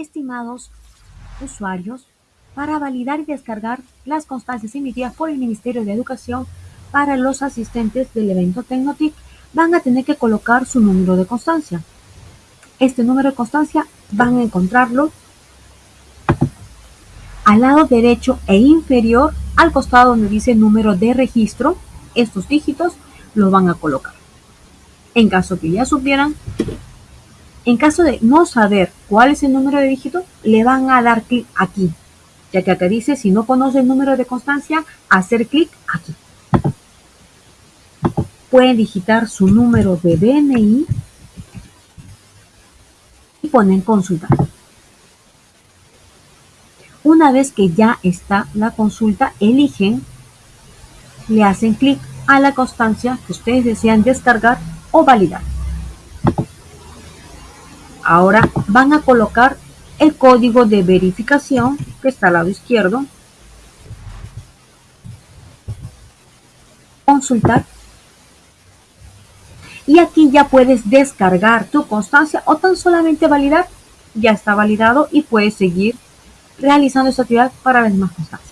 estimados usuarios, para validar y descargar las constancias emitidas por el Ministerio de Educación para los asistentes del evento Tecnotic, van a tener que colocar su número de constancia. Este número de constancia van a encontrarlo al lado derecho e inferior al costado donde dice número de registro. Estos dígitos los van a colocar. En caso que ya supieran, en caso de no saber cuál es el número de dígito, le van a dar clic aquí, ya que acá dice si no conoce el número de constancia, hacer clic aquí. Pueden digitar su número de DNI y ponen consultar. Una vez que ya está la consulta, eligen, le hacen clic a la constancia que ustedes desean descargar o validar. Ahora van a colocar el código de verificación que está al lado izquierdo. Consultar. Y aquí ya puedes descargar tu constancia o tan solamente validar. Ya está validado y puedes seguir realizando esta actividad para las demás constancias.